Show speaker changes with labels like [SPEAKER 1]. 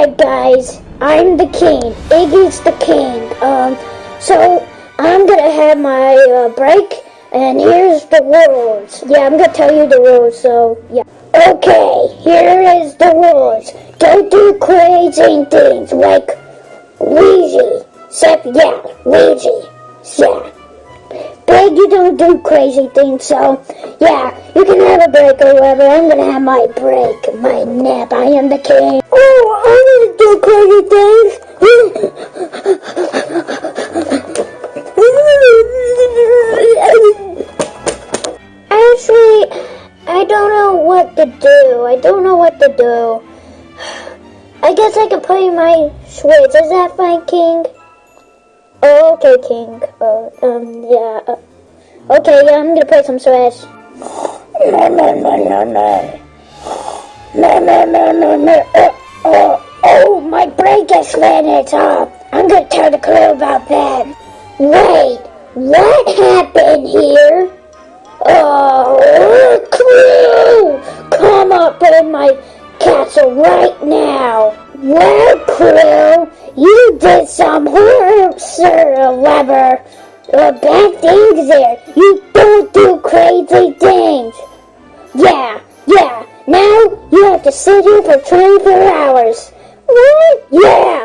[SPEAKER 1] Alright guys, I'm the king. Iggy's the king. Um, so I'm gonna have my uh, break, and here's the rules. Yeah, I'm gonna tell you the rules, so yeah. Okay, here is the rules. Don't do crazy things like Ouija. Except, yeah, Ouija. Yeah. But you don't do crazy things, so yeah, you can have a break or whatever. I'm gonna have my break, my nap. I am the king. Oh, Do crazy things. Actually, I don't know what to do. I don't know what to do. I guess I can play my Switch. Is that fine, King? Oh, okay, King. Uh, um, yeah. Uh, okay, yeah, I'm gonna play some Switch. No, no, no, no, no. No, no, no, no, no. Uh, uh, oh, is finished up. I'm gonna tell the crew about that. Wait, what happened here? Oh, crew! Come up in my castle right now. Well, crew, you did some horror, sir, Weber. Bad things there. You don't do crazy things. Yeah, yeah. Now you have to sit here for 24 hours. Uh,